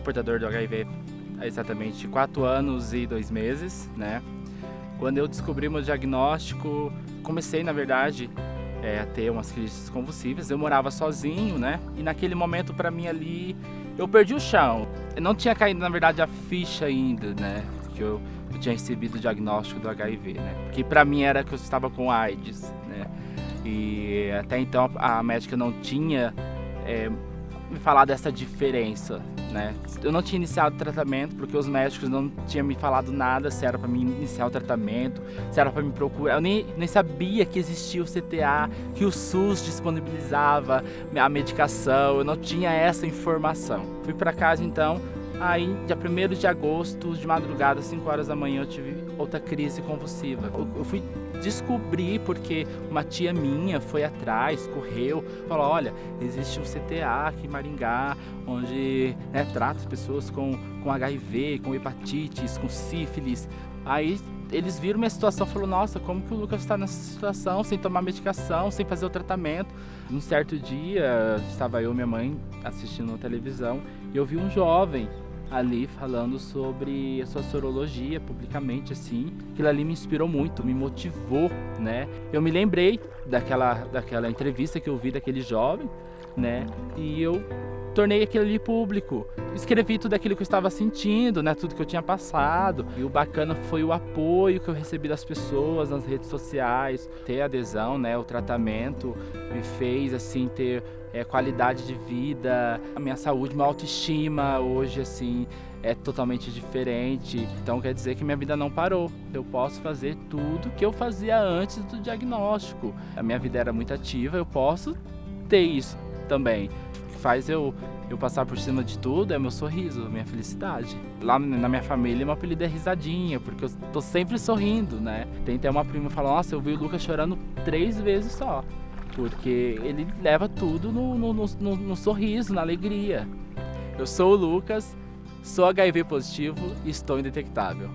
sou portador do HIV há exatamente 4 anos e 2 meses, né? Quando eu descobri meu diagnóstico, comecei, na verdade, é, a ter umas crises convulsivas. Eu morava sozinho, né? E naquele momento, para mim ali, eu perdi o chão. Eu não tinha caído, na verdade, a ficha ainda, né? Que eu, eu tinha recebido o diagnóstico do HIV, né? Porque para mim era que eu estava com AIDS, né? E até então a médica não tinha é, me falar dessa diferença, né? Eu não tinha iniciado o tratamento porque os médicos não tinham me falado nada se era para mim iniciar o tratamento, se era para me procurar. Eu nem, nem sabia que existia o CTA, que o SUS disponibilizava a medicação, eu não tinha essa informação. Fui para casa então, Aí, dia 1 de agosto, de madrugada, 5 horas da manhã, eu tive outra crise convulsiva. Eu, eu fui descobrir porque uma tia minha foi atrás, correu, falou, olha, existe um CTA aqui em Maringá, onde né, trata as pessoas com, com HIV, com hepatites, com sífilis. Aí eles viram minha situação e falaram, nossa, como que o Lucas está nessa situação, sem tomar medicação, sem fazer o tratamento. Um certo dia, estava eu e minha mãe assistindo televisão e eu vi um jovem ali falando sobre a sua sorologia publicamente assim. Aquilo ali me inspirou muito, me motivou, né? Eu me lembrei daquela, daquela entrevista que eu vi daquele jovem, né? E eu tornei aquilo ali público. Escrevi tudo aquilo que eu estava sentindo, né? Tudo que eu tinha passado. E o bacana foi o apoio que eu recebi das pessoas nas redes sociais. Ter adesão, né? O tratamento me fez, assim, ter é, qualidade de vida, a minha saúde, minha autoestima hoje assim é totalmente diferente. Então quer dizer que minha vida não parou. Eu posso fazer tudo que eu fazia antes do diagnóstico. A minha vida era muito ativa, eu posso ter isso também. Faz eu eu passar por cima de tudo é meu sorriso, minha felicidade. Lá na minha família, meu apelido é risadinha, porque eu tô sempre sorrindo, né? Tem até uma prima que fala, nossa, eu vi o Lucas chorando três vezes só porque ele leva tudo no, no, no, no, sorriso, na alegria. Eu sou o Lucas, sou HIV positivo e estou indetectável.